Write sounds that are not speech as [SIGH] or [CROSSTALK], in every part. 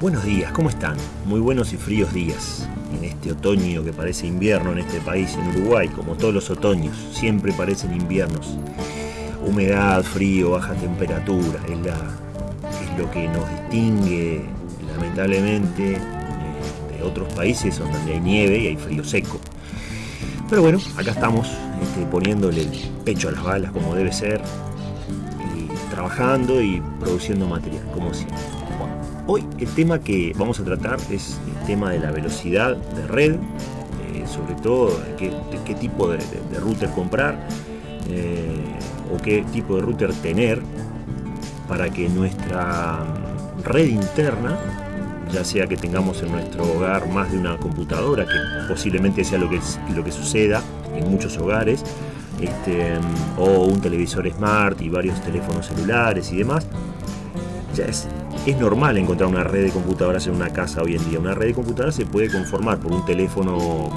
Buenos días, ¿cómo están? Muy buenos y fríos días. En este otoño que parece invierno en este país, en Uruguay, como todos los otoños, siempre parecen inviernos. Humedad, frío, baja temperatura, es, la, es lo que nos distingue lamentablemente de otros países donde hay nieve y hay frío seco. Pero bueno, acá estamos este, poniéndole el pecho a las balas como debe ser, trabajando y produciendo material, como siempre. Hoy el tema que vamos a tratar es el tema de la velocidad de red, eh, sobre todo qué, tipo de, router comprar eh, o qué tipo de router tener para que nuestra red interna, ya sea que tengamos en nuestro hogar más de una computadora, que posiblemente sea lo que, lo que suceda en muchos hogares, este, o un televisor smart y varios teléfonos celulares y demás, ya es es normal encontrar una red de computadoras en una casa hoy en día. Una red de computadoras se puede conformar por un teléfono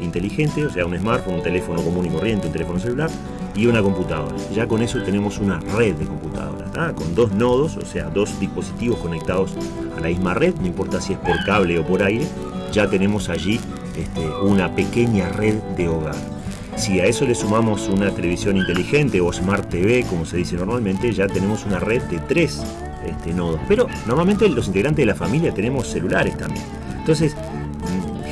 inteligente, o sea, un smartphone, un teléfono común y corriente, un teléfono celular y una computadora. Ya con eso tenemos una red de computadoras, con dos nodos, o sea, dos dispositivos conectados a la misma red, no importa si es por cable o por aire, ya tenemos allí este, una pequeña red de hogar. Si a eso le sumamos una televisión inteligente o Smart TV, como se dice normalmente, ya tenemos una red de tres este, nodos. Pero normalmente los integrantes de la familia tenemos celulares también. Entonces,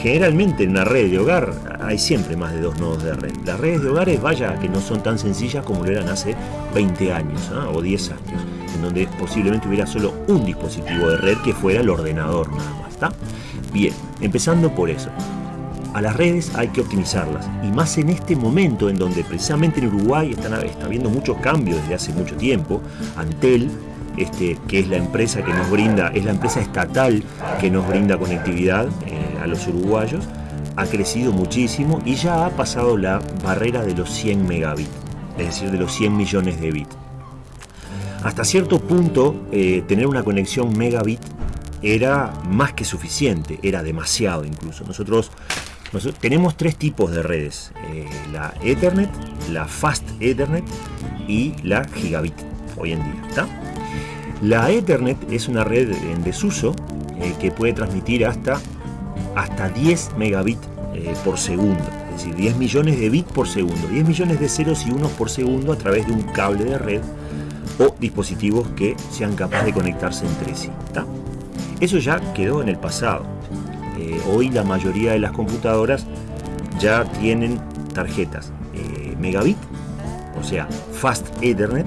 generalmente en una red de hogar hay siempre más de dos nodos de red. Las redes de hogares, vaya, que no son tan sencillas como lo eran hace 20 años ¿eh? o 10 años, en donde posiblemente hubiera solo un dispositivo de red que fuera el ordenador nada más. Bien, empezando por eso a las redes hay que optimizarlas y más en este momento en donde precisamente en Uruguay están, está habiendo muchos cambios desde hace mucho tiempo. Antel, este, que es la empresa que nos brinda, es la empresa estatal que nos brinda conectividad eh, a los uruguayos, ha crecido muchísimo y ya ha pasado la barrera de los 100 megabits, es decir, de los 100 millones de bits. Hasta cierto punto, eh, tener una conexión megabit era más que suficiente, era demasiado incluso. Nosotros tenemos tres tipos de redes, eh, la Ethernet, la Fast Ethernet y la Gigabit hoy en día. ¿está? La Ethernet es una red en desuso eh, que puede transmitir hasta, hasta 10 megabits eh, por segundo, es decir, 10 millones de bits por segundo, 10 millones de ceros y unos por segundo a través de un cable de red o dispositivos que sean capaces de conectarse entre sí. Eso ya quedó en el pasado. Eh, hoy la mayoría de las computadoras ya tienen tarjetas megabit, o sea, fast ethernet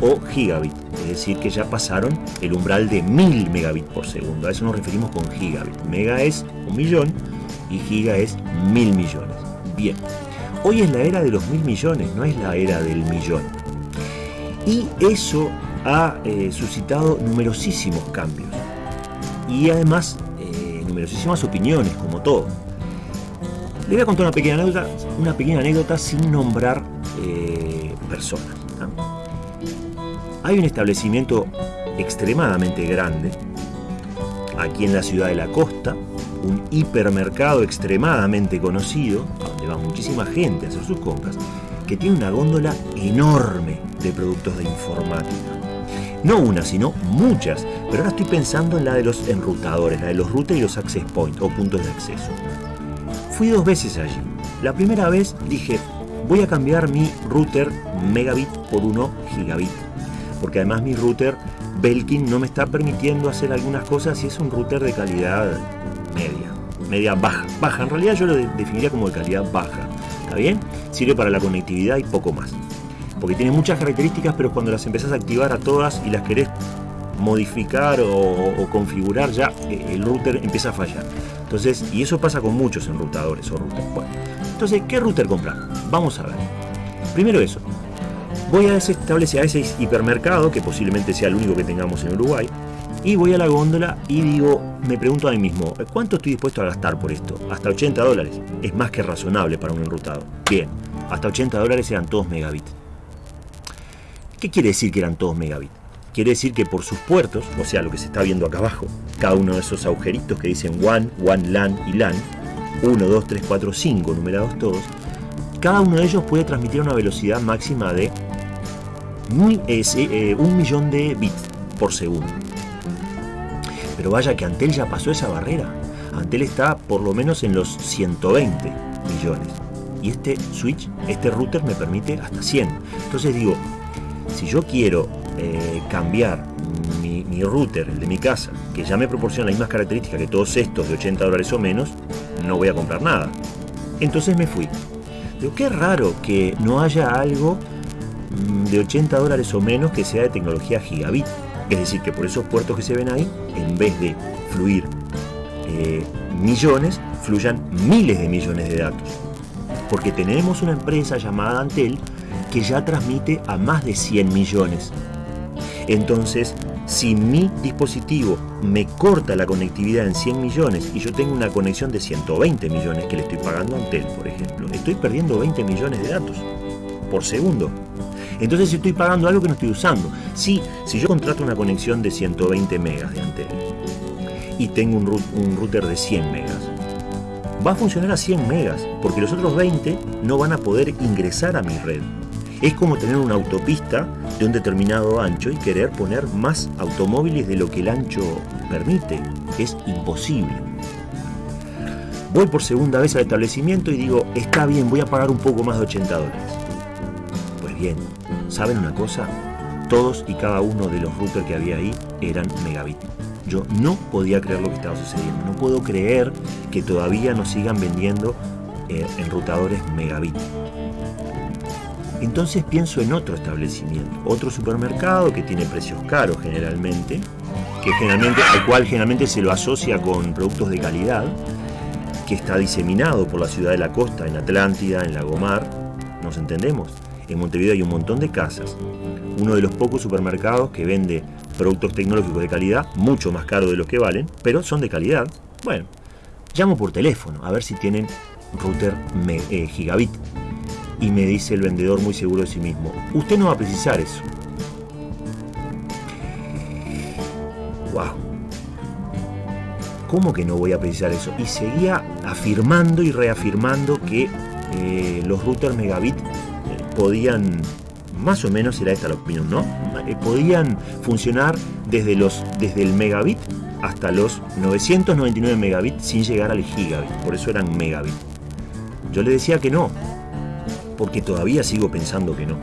o gigabit, decir que ya pasaron el umbral de 1000 megabits por segundo, a eso nos referimos con gigabit. Mega es un millón y giga es mil millones. Bien, hoy es la era de los mil millones, no es la era del millón. Y eso ha eh, suscitado numerosísimos cambios. Y además numerosísimas opiniones, como todo. Le voy a contar una pequeña anécdota, una pequeña anécdota sin nombrar eh, personas. Hay un establecimiento extremadamente grande aquí en la ciudad de la costa, un hipermercado extremadamente conocido, donde va muchísima gente a hacer sus compras, que tiene una góndola enorme de productos de informática. No una, sino muchas. Pero ahora estoy pensando en la de los enrutadores, la de los routers y los access points o puntos de acceso. Fui dos veces allí. La primera vez dije, voy a cambiar mi router megabit por uno gigabit. Porque además mi router Belkin no me está permitiendo hacer algunas cosas y es un router de calidad media, media baja. Baja, en realidad yo lo definiría como de calidad baja. ¿Está bien? Sirve para la conectividad y poco más porque tiene muchas características, pero cuando las empezás a activar a todas y las querés modificar o, o configurar, ya eh, el router empieza a fallar. Entonces, y eso pasa con muchos enrutadores o routers. Bueno, entonces, ¿qué router comprar? Vamos a ver. Primero eso. Voy a ese, a ese hipermercado, que posiblemente sea el único que tengamos en Uruguay, y voy a la góndola y digo, me pregunto a mí mismo, ¿cuánto estoy dispuesto a gastar por esto? Hasta 80 dólares. Es más que razonable para un enrutado. Bien, hasta 80 dólares eran todos megabits. ¿Qué quiere decir que eran todos megabits? Quiere decir que por sus puertos, o sea, lo que se está viendo acá abajo, cada uno de esos agujeritos que dicen WAN, WAN LAN y LAN, 1, 2, 3, 4, 5, numerados todos, cada uno de ellos puede transmitir una velocidad máxima de un millón de bits por segundo. Pero vaya que Antel ya pasó esa barrera. Antel está por lo menos en los 120 millones. Y este switch, este router me permite hasta 100. Entonces digo, si yo quiero eh, cambiar mi, mi, router, el de mi casa, que ya me proporciona las mismas características que todos estos de 80 dólares o menos, no voy a comprar nada. Entonces me fui. Digo, qué raro que no haya algo de 80 dólares o menos que sea de tecnología gigabit. Es decir, que por esos puertos que se ven ahí, en vez de fluir eh, millones, fluyan miles de millones de datos. Porque tenemos una empresa llamada Antel que ya transmite a más de 100 millones. Entonces, si mi dispositivo me corta la conectividad en 100 millones y yo tengo una conexión de 120 millones que le estoy pagando a Antel, por ejemplo, estoy perdiendo 20 millones de datos por segundo. Entonces estoy pagando algo que no estoy usando. Sí, si yo contrato una conexión de 120 megas de Antel y tengo un router de 100 megas, va a funcionar a 100 megas, porque los otros 20 no van a poder ingresar a mi red. Es como tener una autopista de un determinado ancho y querer poner más automóviles de lo que el ancho permite. Es imposible. Voy por segunda vez al establecimiento y digo, está bien, voy a pagar un poco más de 80 dólares. Pues bien, ¿saben una cosa? Todos y cada uno de los routers que había ahí eran megabit. Yo no podía creer lo que estaba sucediendo. No puedo creer que todavía nos sigan vendiendo eh, enrutadores megabit. Entonces pienso en otro establecimiento, otro supermercado que tiene precios caros generalmente, que generalmente, al cual generalmente se lo asocia con productos de calidad, que está diseminado por la ciudad de la costa, en Atlántida, en Lagomar, ¿nos entendemos? En Montevideo hay un montón de casas. Uno de los pocos supermercados que vende productos tecnológicos de calidad, mucho más caros de los que valen, pero son de calidad. Bueno, llamo por teléfono a ver si tienen router eh, gigabit y me dice el vendedor muy seguro de sí mismo, usted no va a precisar eso. ¡Wow! ¿Cómo que no voy a precisar eso? Y seguía afirmando y reafirmando que eh, los routers megabit podían, más o menos era esta la opinión, ¿no? Eh, podían funcionar desde, los, desde el megabit hasta los 999 megabits sin llegar al gigabit, por eso eran megabit. Yo le decía que no, porque todavía sigo pensando que no.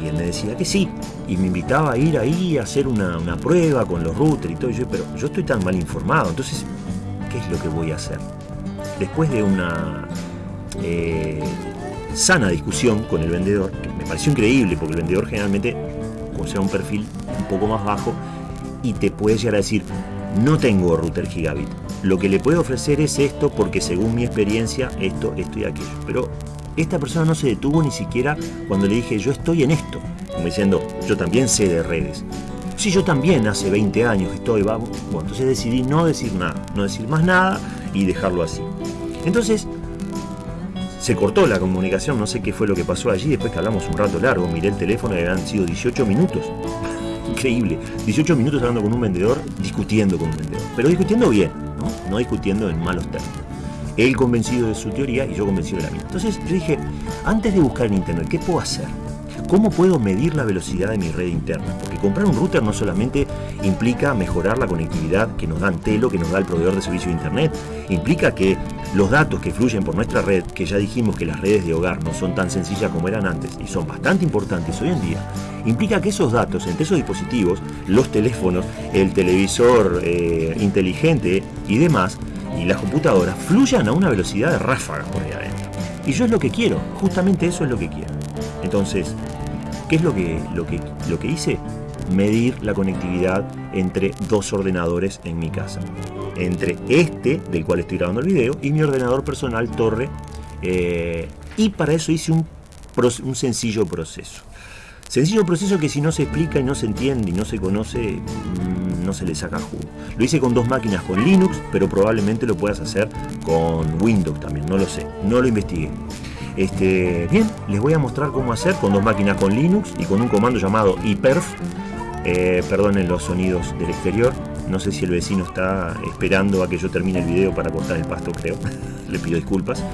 Y él me decía que sí, y me invitaba a ir ahí a hacer una, prueba con los routers y todo. Y yo, pero yo estoy tan mal informado, entonces, ¿qué es lo que voy a hacer? Después de una eh, sana discusión con el vendedor, que me pareció increíble, porque el vendedor generalmente posee un perfil un poco más bajo y te puede llegar a decir, no tengo router gigabit. Lo que le puedo ofrecer es esto porque según mi experiencia, esto, esto y aquello. Pero esta persona no se detuvo ni siquiera cuando le dije, yo estoy en esto. Como diciendo, yo también sé de redes. Si yo también hace 20 años estoy, vamos. Bueno, entonces decidí no decir nada, no decir más nada y dejarlo así. Entonces, se cortó la comunicación, no sé qué fue lo que pasó allí, después que hablamos un rato largo, miré el teléfono y habían sido 18 minutos. [LAUGHS] Increíble, 18 minutos hablando con un vendedor, discutiendo con un vendedor, pero discutiendo bien, no, no discutiendo en malos términos él convencido de su teoría y yo convencido de la mía. Entonces yo dije, antes de buscar en internet, ¿qué puedo hacer? ¿Cómo puedo medir la velocidad de mi red interna? Porque comprar un router no solamente implica mejorar la conectividad que nos da Antelo, que nos da el proveedor de servicio de internet, implica que los datos que fluyen por nuestra red, que ya dijimos que las redes de hogar no son tan sencillas como eran antes y son bastante importantes hoy en día, implica que esos datos entre esos dispositivos, los teléfonos, el televisor eh, inteligente y demás, y las computadoras fluyan a una velocidad de ráfaga por ahí adentro. Y yo es lo que quiero, justamente eso es lo que quiero. Entonces, ¿qué es lo que, lo que, lo que hice? Medir la conectividad entre dos ordenadores en mi casa. Entre este, del cual estoy grabando el video, y mi ordenador personal Torre. Eh, y para eso hice un, sencillo proceso. Sencillo proceso que si no se explica y no se entiende y no se conoce, mm, no se le saca jugo. Lo hice con dos máquinas con Linux, pero probablemente lo puedas hacer con Windows también, no lo sé, no lo investigué. Este, bien, les voy a mostrar cómo hacer con dos máquinas con Linux y con un comando llamado iperf. Eh, perdonen los sonidos del exterior. No sé si el vecino está esperando a que yo termine el video para cortar el pasto, creo. [LAUGHS] Le pido disculpas.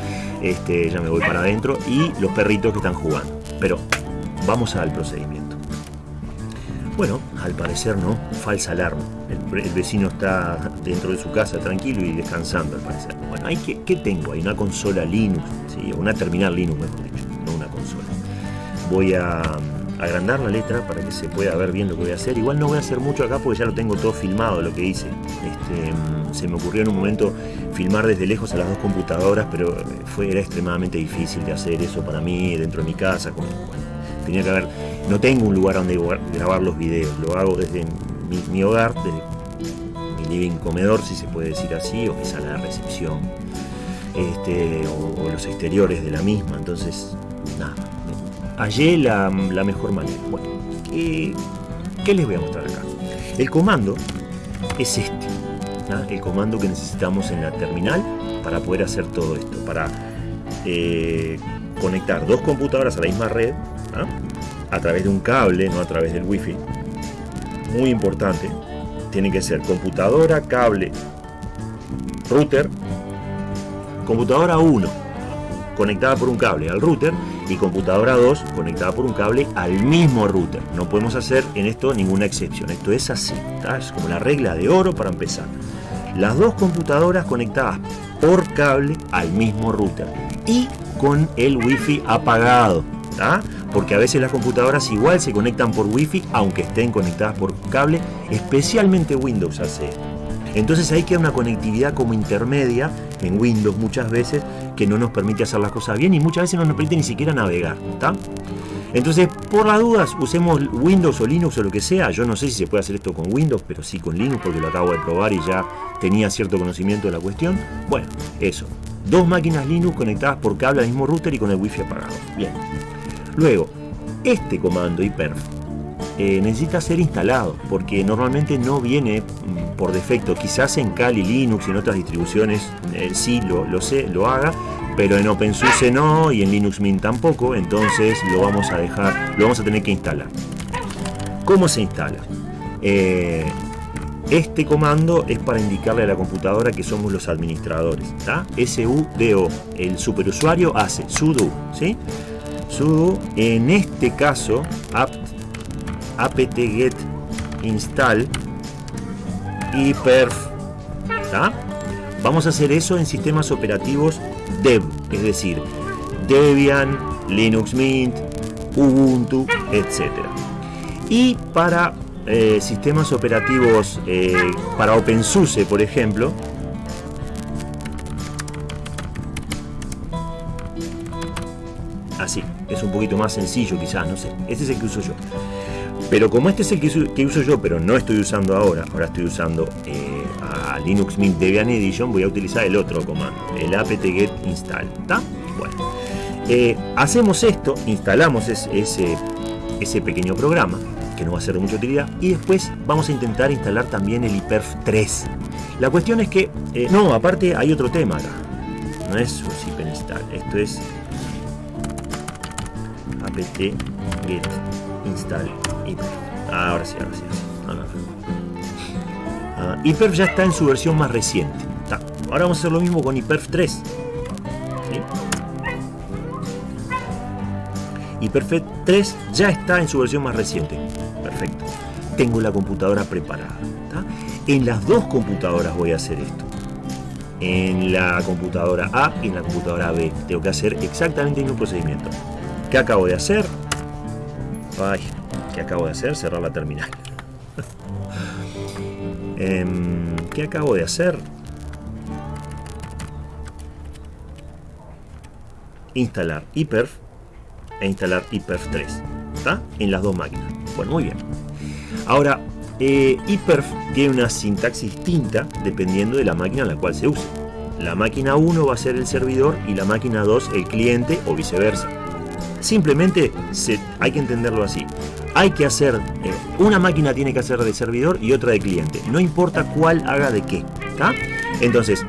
Este, ya me voy para adentro. Y los perritos que están jugando. Pero Vamos al procedimiento. Bueno, al parecer no, falsa alarma. el, vecino está dentro de su casa tranquilo y descansando al parecer. Bueno, hay ¿qué tengo ahí? Una consola Linux, ¿sí? una terminal Linux mejor dicho, no una consola. Voy a agrandar la letra para que se pueda ver bien lo que voy a hacer. Igual no voy a hacer mucho acá porque ya lo tengo todo filmado lo que hice. Este, mm, se me ocurrió en un momento filmar desde lejos a las dos computadoras, pero eh, fue, era extremadamente difícil de hacer eso para mí dentro de mi casa. tenía que haber, no tengo un lugar donde grabar los videos, lo hago desde mi, hogar, de mi living comedor, si se puede decir así, o mi sala de recepción, este, o, los exteriores de la misma. Entonces, hallé la, mejor manera. Bueno, ¿qué, les voy a mostrar acá? El comando es este, el comando que necesitamos en la terminal para poder hacer todo esto, para eh, conectar dos computadoras a la misma red, a través de un cable, no a través del wifi, muy importante, tiene que ser computadora, cable, router, computadora 1 conectada por un cable al router y computadora 2 conectada por un cable al mismo router. No podemos hacer en esto ninguna excepción. Esto es así, es como la regla de oro para empezar. Las dos computadoras conectadas por cable al mismo router y con el wifi apagado porque a veces las computadoras igual se conectan por wifi aunque estén conectadas por cable, especialmente Windows hace Entonces ahí queda una conectividad como intermedia en Windows muchas veces que no nos permite hacer las cosas bien y muchas veces no nos permite ni siquiera navegar. Entonces, por las dudas, usemos Windows o Linux o lo que sea. Yo no sé si se puede hacer esto con Windows, pero sí con Linux porque lo acabo de probar y ya tenía cierto conocimiento de la cuestión. Bueno, eso. Dos máquinas Linux conectadas por cable al mismo router y con el wifi apagado. Bien. Luego, este comando iperf eh, necesita ser instalado porque normalmente no viene mm, por defecto. Quizás en Kali Linux y en otras distribuciones sí lo, lo, sé, lo haga, pero en OpenSUSE no y en Linux Mint tampoco, entonces lo vamos a dejar, lo vamos a tener que instalar. ¿Cómo se instala? Eh, este comando es para indicarle a la computadora que somos los administradores. SUDO. El superusuario hace sudo. ¿sí? sudo en este caso apt-get install y perf vamos a hacer eso en sistemas operativos dev es decir debian linux mint ubuntu etc y para eh, sistemas operativos eh, para OpenSUSE por ejemplo así es un poquito más sencillo quizás, no sé. Este es el que uso yo. Pero como este es el que uso, yo, pero no estoy usando ahora, ahora estoy usando eh, a Linux Mint Debian Edition, voy a utilizar el otro comando, el apt-get install. ¿Está? Bueno. Eh, hacemos esto, instalamos ese, pequeño programa, que no va a ser de mucha utilidad, y después vamos a intentar instalar también el IPERF 3. La cuestión es que, eh, no, aparte hay otro tema acá. No es su install, esto es apt get install Ahora sí, ahora sí. Ahora. Ah, ya está en su versión más reciente. Ahora vamos a hacer lo mismo con IPERF 3. ¿Sí? 3 ya está en su versión más reciente. Perfecto. Tengo la computadora preparada. En las dos computadoras voy a hacer esto. En la computadora A y en la computadora B. Tengo que hacer exactamente el mismo procedimiento. ¿Qué acabo de hacer? ¿Qué acabo de hacer? Cerrar la terminal. [LAUGHS] Em, ¿Qué acabo de hacer? Instalar iperf e instalar iperf 3. ¿Está? En las dos máquinas. Bueno, muy bien. Ahora, eh, iperf tiene una sintaxis distinta dependiendo de la máquina en la cual se use. La máquina 1 va a ser el servidor y la máquina 2 el cliente o viceversa. Simplemente hay que entenderlo así. Hay que hacer, eh, una máquina tiene que hacer de servidor y otra de cliente. No importa cuál haga de qué. Entonces,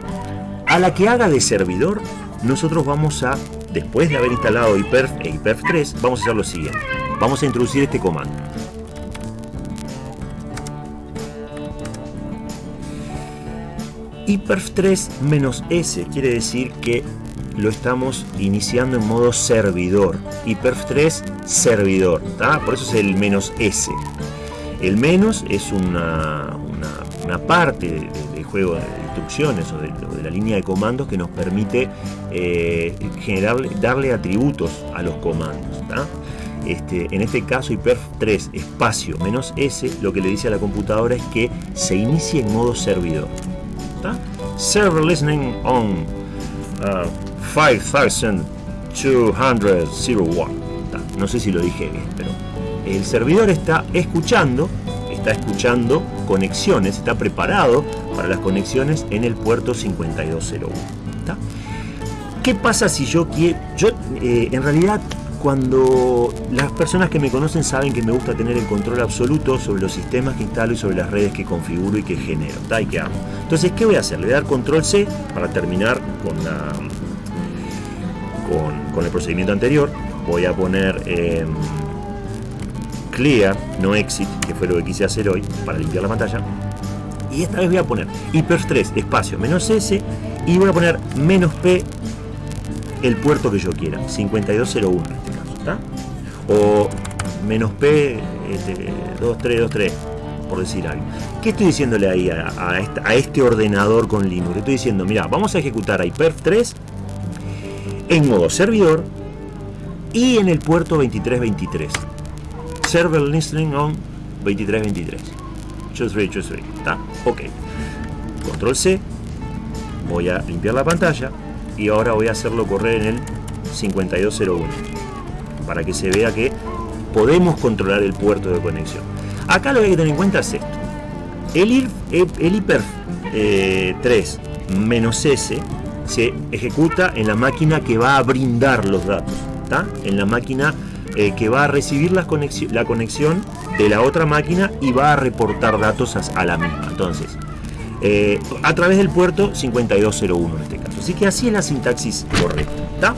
a la que haga de servidor, nosotros vamos a, después de haber instalado IPERF e IPERF 3, vamos a hacer lo siguiente. Vamos a introducir este comando. IPERF 3 S quiere decir que lo estamos iniciando en modo servidor. Y perf 3 servidor. Por eso es el menos S. El menos es una, una parte del juego de instrucciones o de, la línea de comandos que nos permite eh, darle atributos a los comandos. Este, en este caso hyperf3 espacio menos s lo que le dice a la computadora es que se inicie en modo servidor. Server listening on uh, 5201. No sé si lo dije bien, pero el servidor está escuchando, está escuchando conexiones, está preparado para las conexiones en el puerto 5201. ¿Qué pasa si yo quiero? Yo, eh, en realidad, cuando las personas que me conocen saben que me gusta tener el control absoluto sobre los sistemas que instalo y sobre las redes que configuro y que genero, ¿tá? y que hago. Entonces, ¿qué voy a hacer? Le voy a dar control C para terminar con, la, con, el procedimiento anterior. Voy a poner em, clear, no exit, que fue lo que quise hacer hoy para limpiar la pantalla. Y esta vez voy a poner hyper3 espacio menos S y voy a poner menos P el puerto que yo quiera, 5201 en este caso, ¿está? O menos P 2323, este, por decir algo. ¿Qué estoy diciéndole ahí a, este ordenador con Linux? Le estoy diciendo, mira, vamos a ejecutar hyperf3 en modo servidor y en el puerto 2323. Server listening on 2323. Choose free, choose free. ¿Está? Ok. Control C. Voy a limpiar la pantalla y ahora voy a hacerlo correr en el 5201 para que se vea que podemos controlar el puerto de conexión. Acá lo que hay que tener en cuenta es esto. El, el, hiper 3 eh, menos S se ejecuta en la máquina que va a brindar los datos, ¿está? en la máquina eh, que va a recibir la conexión, la conexión de la otra máquina y va a reportar datos a, la misma. Entonces, eh, a través del puerto 5201 en este caso. Así que así es la sintaxis correcta.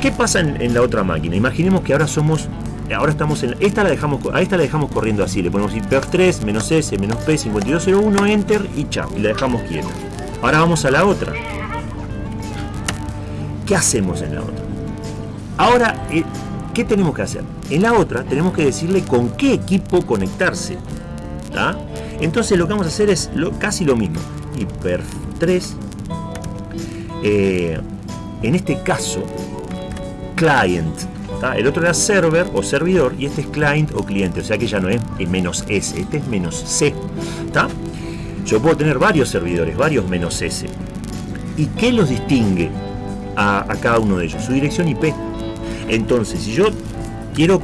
¿Qué pasa en, la otra máquina? Imaginemos que ahora somos ahora estamos en esta la dejamos a esta la dejamos corriendo así le ponemos hiper 3 menos s menos p 5201 enter y chao y la dejamos quieta ahora vamos a la otra ¿qué hacemos en la otra? ahora eh, ¿qué tenemos que hacer? en la otra tenemos que decirle con qué equipo conectarse entonces lo que vamos a hacer es casi lo mismo hiper 3 eh, en este caso, client. El otro era server o servidor y este es client o cliente, o sea que ya no es menos S, este es menos C. Yo puedo tener varios servidores, varios menos S. ¿Y qué los distingue a, cada uno de ellos? Su dirección IP. Entonces, si yo quiero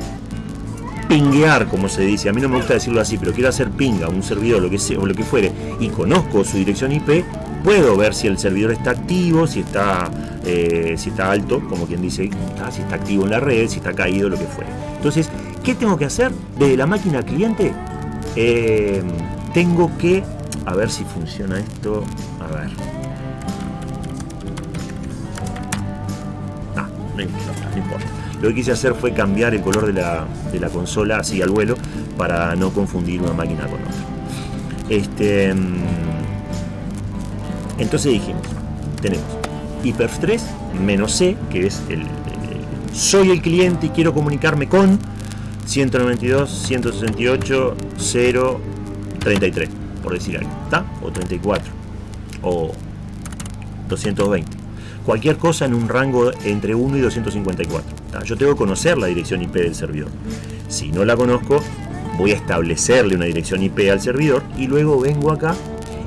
pinguear, como se dice, a mí no me gusta decirlo así, pero quiero hacer pinga un servidor, lo que sea, o lo que fuere, y conozco su dirección IP, puedo ver si el servidor está activo, si está, eh, si está alto, como quien dice, si está activo en la red, si está caído, lo que fuera. Entonces, ¿qué tengo que hacer? Desde la máquina cliente, eh, tengo que, a ver si funciona esto, a ver. No importa, no importa. Lo que quise hacer fue cambiar el color de la, de la consola así al vuelo para no confundir una máquina con otra. Este, mm, entonces dijimos, tenemos hyperf3 menos c, que es el, soy el cliente y quiero comunicarme con 192, 168, 0, 33, por decir algo, ¿está? O 34, o 220. Cualquier cosa en un rango entre 1 y 254. Yo tengo que conocer la dirección IP del servidor. Si no la conozco, voy a establecerle una dirección IP al servidor y luego vengo acá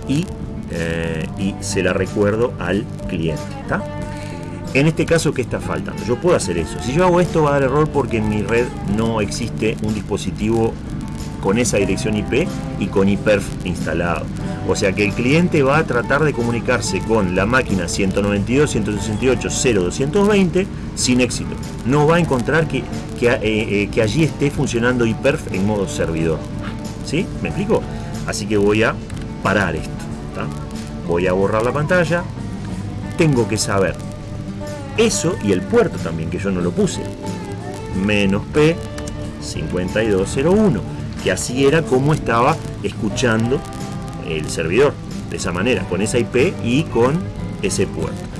y eh, y se la recuerdo al cliente. En este caso, ¿qué está faltando? Yo puedo hacer eso. Si yo hago esto va a dar error porque en mi red no existe un dispositivo con esa dirección IP y con IPERF instalado. O sea que el cliente va a tratar de comunicarse con la máquina 192.168.0.220 sin éxito. No va a encontrar que, que, eh, eh, allí esté funcionando IPERF en modo servidor. ¿Sí? ¿Me explico? Así que voy a parar esto voy a borrar la pantalla, tengo que saber eso y el puerto también, que yo no lo puse, menos P 5201, que así era como estaba escuchando el servidor, de esa manera, con esa IP y con ese puerto.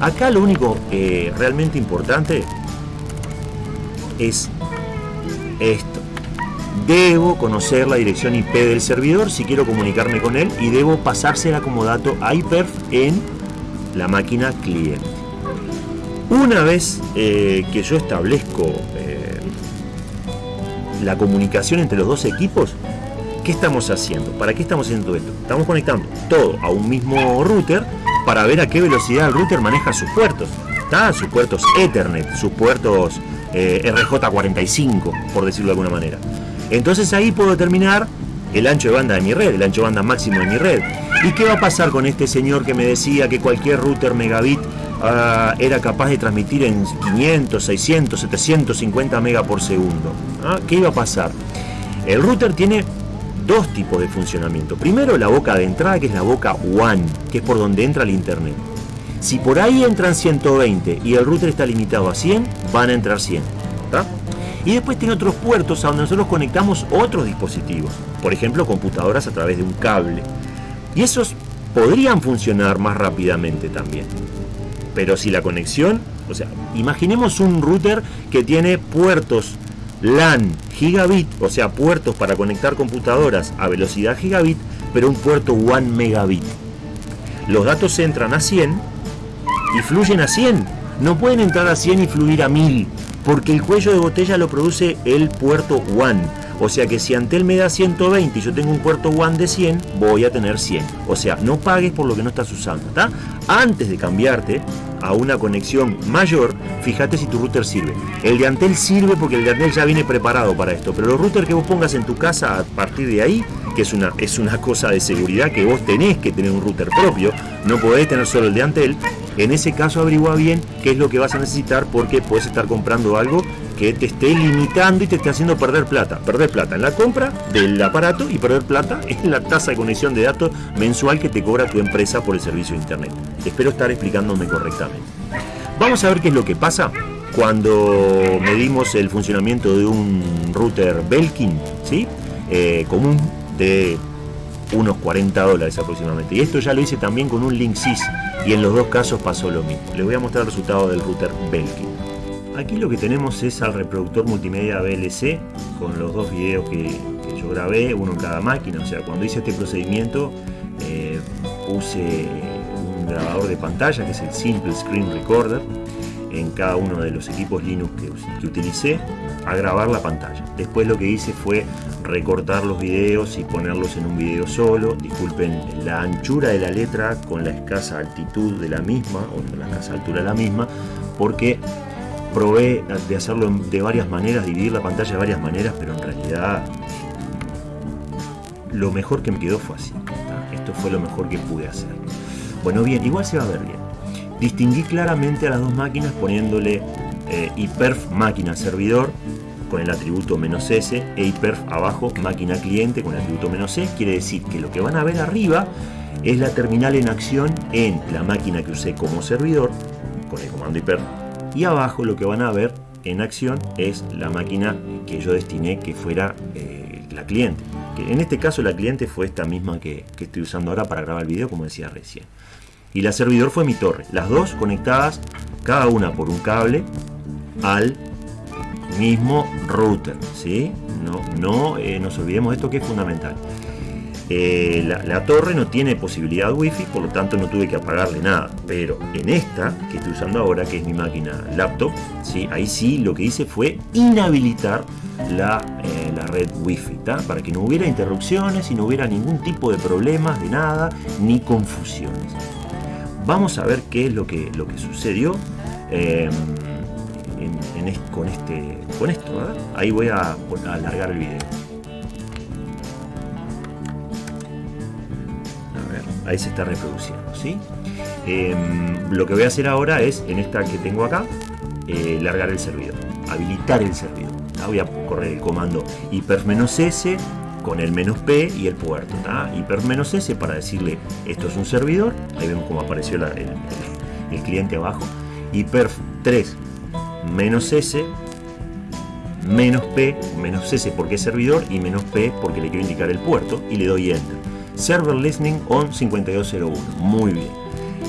Acá lo único eh, realmente importante es esto. debo conocer la dirección IP del servidor si quiero comunicarme con él y debo pasársela como dato a IPERF en la máquina cliente. Una vez eh, que yo establezco la comunicación entre los dos equipos, ¿qué estamos haciendo? ¿Para qué estamos haciendo esto? Estamos conectando todo a un mismo router para ver a qué velocidad el router maneja sus puertos. Sus puertos Ethernet, sus puertos eh, RJ45, por decirlo de alguna manera. Entonces ahí puedo determinar el ancho de banda de mi red, el ancho de banda máximo de mi red. ¿Y qué va a pasar con este señor que me decía que cualquier router megabit ah, era capaz de transmitir en 500, 600, 750 megas por segundo? ¿Ah? ¿Qué iba a pasar? El router tiene dos tipos de funcionamiento. Primero la boca de entrada, que es la boca WAN, que es por donde entra el internet. Si por ahí entran 120 y el router está limitado a 100, van a entrar 100. Y después tiene otros puertos a donde nosotros conectamos otros dispositivos, por ejemplo computadoras a través de un cable. Y esos podrían funcionar más rápidamente también. Pero si la conexión, o sea, imaginemos un router que tiene puertos LAN gigabit, o sea, puertos para conectar computadoras a velocidad gigabit, pero un puerto 1 megabit. Los datos entran a 100 y fluyen a 100. No pueden entrar a 100 y fluir a 1000 porque el cuello de botella lo produce el puerto WAN. O sea que si Antel me da 120 y yo tengo un puerto WAN de 100, voy a tener 100. O sea, no pagues por lo que no estás usando. ¿está? Antes de cambiarte a una conexión mayor, fíjate si tu router sirve. El de Antel sirve porque el de Antel ya viene preparado para esto. Pero los routers que vos pongas en tu casa a partir de ahí, que es una, es una cosa de seguridad que vos tenés que tener un router propio, no podés tener solo el de Antel, en ese caso averigua bien qué es lo que vas a necesitar porque puedes estar comprando algo que te esté limitando y te esté haciendo perder plata. Perder plata en la compra del aparato y perder plata en la tasa de conexión de datos mensual que te cobra tu empresa por el servicio de internet. Espero estar explicándome correctamente. Vamos a ver qué es lo que pasa cuando medimos el funcionamiento de un router Belkin ¿sí? Eh, común de unos 40 dólares aproximadamente. Y esto ya lo hice también con un Linksys y en los dos casos pasó lo mismo. Les voy a mostrar el resultado del router Belkin. Aquí lo que tenemos es al reproductor multimedia VLC con los dos videos que, yo grabé, uno en cada máquina. O sea, cuando hice este procedimiento eh, puse un grabador de pantalla que es el Simple Screen Recorder en cada uno de los equipos Linux que, utilicé a grabar la pantalla. Después lo que hice fue recortar los videos y ponerlos en un video solo. Disculpen la anchura de la letra con la escasa altitud de la misma, o la escasa altura de la misma, porque probé de hacerlo de varias maneras, dividir la pantalla de varias maneras, pero en realidad lo mejor que me quedó fue así. Esto fue lo mejor que pude hacer. Bueno, bien, igual se va a ver bien. Distinguí claramente a las dos máquinas poniéndole eh, hiperf máquina servidor con el atributo menos "-s", e hiperf abajo máquina cliente con el atributo "-s", quiere decir que lo que van a ver arriba es la terminal en acción en la máquina que usé como servidor con el comando hiperf y abajo lo que van a ver en acción es la máquina que yo destiné que fuera eh, la cliente que en este caso la cliente fue esta misma que, estoy usando ahora para grabar el video como decía recién y la servidor fue mi torre las dos conectadas cada una por un cable al mismo router, ¿sí? No, no eh, nos olvidemos de esto que es fundamental. Eh, la, torre no tiene posibilidad wifi, por lo tanto no tuve que apagarle nada. Pero en esta que estoy usando ahora, que es mi máquina laptop, ¿sí? ahí sí lo que hice fue inhabilitar la, eh, la red wifi, para que no hubiera interrupciones y no hubiera ningún tipo de problemas de nada, ni confusiones. Vamos a ver qué es lo que, lo que sucedió con, este, con esto. Ahí voy a, alargar el video. Ahí se está reproduciendo. ¿sí? Em, lo que voy a hacer ahora es, en esta que tengo acá, eh, largar el servidor, habilitar el servidor. Voy a correr el comando hiper-s con el menos P y el puerto. Hiper-s para decirle esto es un servidor. Ahí vemos cómo apareció el, cliente abajo. Hiper 3 menos S, menos P, menos S porque es servidor y menos P porque le quiero indicar el puerto y le doy Enter. Server Listening on 5201. Muy bien.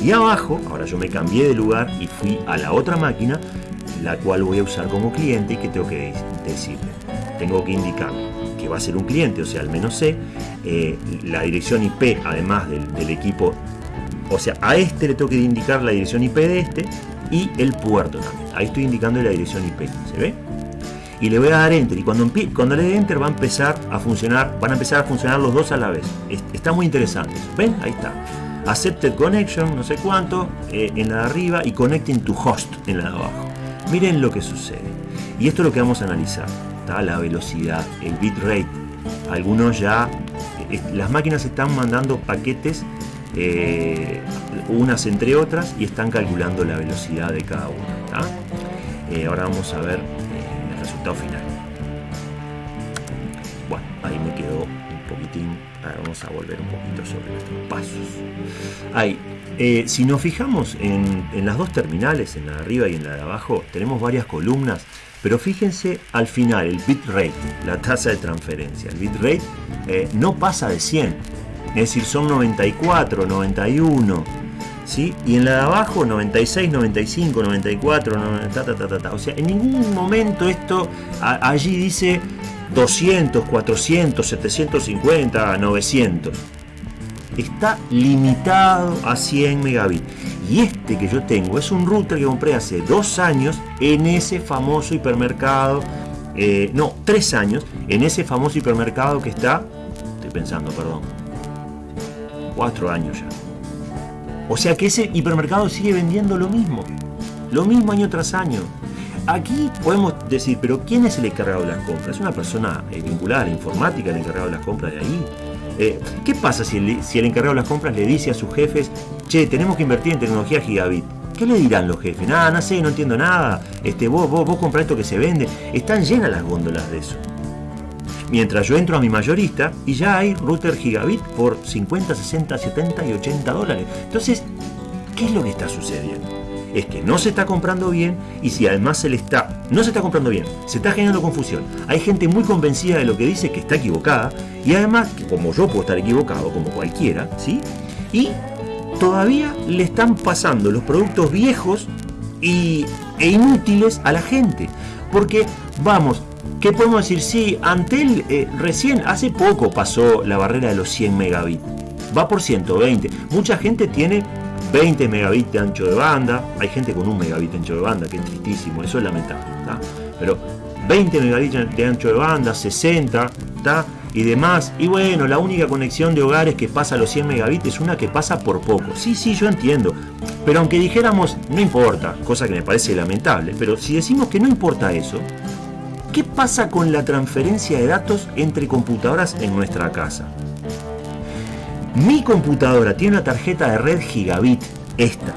Y abajo, ahora yo me cambié de lugar y fui a la otra máquina, la cual voy a usar como cliente y que tengo que decirle. Tengo que indicar que va a ser un cliente, o sea, al menos C, eh, la dirección IP, además del, del, equipo, o sea, a este le tengo que indicar la dirección IP de este y el puerto también. Ahí estoy indicando la dirección IP, ¿se ve? Y le voy a dar Enter, y cuando, cuando le dé Enter va a empezar a funcionar, van a empezar a funcionar los dos a la vez. Está muy interesante, ¿ven? Ahí está. Accepted Connection, no sé cuánto, eh, en la de arriba, y Connecting to Host en la de abajo. Miren lo que sucede. Y esto es lo que vamos a analizar. Está la velocidad, el bitrate. Algunos ya, eh, las máquinas están mandando paquetes, eh, unas entre otras, y están calculando la velocidad de cada una. ahora vamos a ver resultado final. Bueno, ahí me quedó un poquitín. Ahora vamos a volver un poquito sobre nuestros pasos. Ahí, si nos fijamos en, en, las dos terminales, en la de arriba y en la de abajo, tenemos varias columnas pero fíjense al final, el bitrate, la tasa de transferencia. El bitrate eh, no pasa de 100, es decir, son 94, 91. ¿Sí? Y en la de abajo 96, 95, 94, O sea, en ningún momento esto allí dice 200, 400, 750, 900. Está limitado a 100 megabits. Y este que yo tengo es un router que compré hace dos años en ese famoso hipermercado. Eh, no, tres años en ese famoso hipermercado que está. Estoy pensando, perdón. Cuatro años ya. O sea que ese hipermercado sigue vendiendo lo mismo. Lo mismo año tras año. Aquí podemos decir, pero ¿quién es el encargado de las compras? ¿Es una persona eh, vinculada a la informática, el encargado de las compras de ahí? Eh, ¿Qué pasa si el, encargado de las compras le dice a sus jefes, che, tenemos que invertir en tecnología gigabit? ¿Qué le dirán los jefes? Nada, no sé, no entiendo nada. Este, vos, vos, vos compras esto que se vende. Están llenas las góndolas de eso. Mientras yo entro a mi mayorista y ya hay router gigabit por 50, 60, 70 y 80 dólares. Entonces, ¿qué es lo que está sucediendo? es que no se está comprando bien y si además se le está, no se está comprando bien, se está generando confusión. Hay gente muy convencida de lo que dice que está equivocada y además, como yo puedo estar equivocado, como cualquiera, ¿sí? Y todavía le están pasando los productos viejos y, e inútiles a la gente. Porque, vamos, ¿qué podemos decir? Sí, Antel eh, recién, hace poco pasó la barrera de los 100 megabits. Va por 120. Mucha gente tiene 20 megabits de ancho de banda, hay gente con un megabit de ancho de banda, que es tristísimo, eso es lamentable, pero 20 megabits de ancho de banda, 60, y demás, y bueno, la única conexión de hogares que pasa a los 100 megabits es una que pasa por poco, sí, sí, yo entiendo, pero aunque dijéramos, no importa, cosa que me parece lamentable, pero si decimos que no importa eso, ¿qué pasa con la transferencia de datos entre computadoras en nuestra casa? Mi computadora tiene una tarjeta de red gigabit, esta.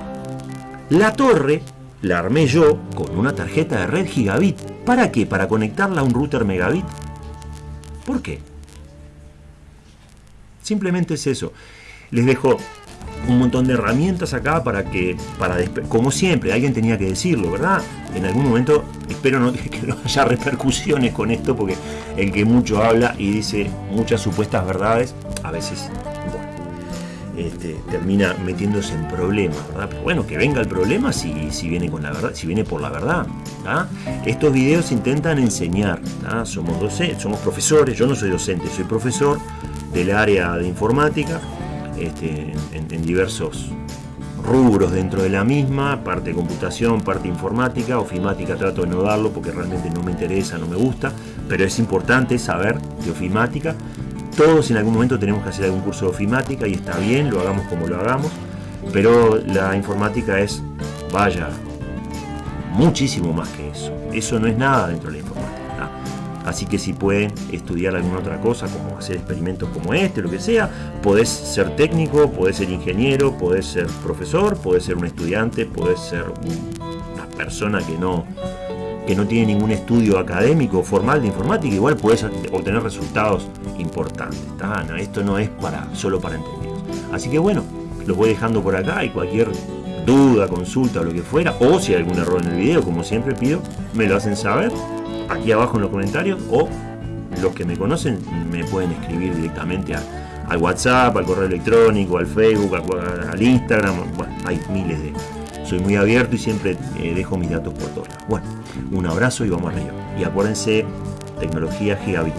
La torre la armé yo con una tarjeta de red gigabit. ¿Para qué? ¿Para conectarla a un router megabit? ¿Por qué? Simplemente es eso. Les dejo un montón de herramientas acá para que, para como siempre, alguien tenía que decirlo, ¿verdad? En algún momento, espero no, [LAUGHS] que no haya repercusiones con esto, porque el que mucho habla y dice muchas supuestas verdades, a veces este, termina metiéndose en problemas, ¿verdad? Pero bueno, que venga el problema si, si, viene con la verdad, si viene por la verdad. Estos videos intentan enseñar, somos docentes, somos profesores, yo no soy docente, soy profesor del área de informática, este, en, diversos rubros dentro de la misma, parte computación, parte informática, ofimática trato de no darlo porque realmente no me interesa, no me gusta, pero es importante saber de ofimática todos en algún momento tenemos que hacer algún curso de ofimática y está bien, lo hagamos como lo hagamos, pero la informática es, vaya, muchísimo más que eso. Eso no es nada dentro de la informática. Así que si pueden estudiar alguna otra cosa, como hacer experimentos como este, lo que sea, podés ser técnico, podés ser ingeniero, podés ser profesor, podés ser un estudiante, podés ser una persona que no, que no tiene ningún estudio académico formal de informática, igual puedes obtener resultados importantes. esto no es para, solo para entendidos. Así que bueno, los voy dejando por acá y cualquier duda, consulta o lo que fuera, o si hay algún error en el video, como siempre pido, me lo hacen saber aquí abajo en los comentarios o los que me conocen me pueden escribir directamente al WhatsApp, al correo electrónico, al Facebook, al, Instagram, bueno, hay miles de soy muy abierto y siempre eh, dejo mis datos por todos lados. Bueno, un abrazo y vamos arriba. Y acuérdense, tecnología gigabit.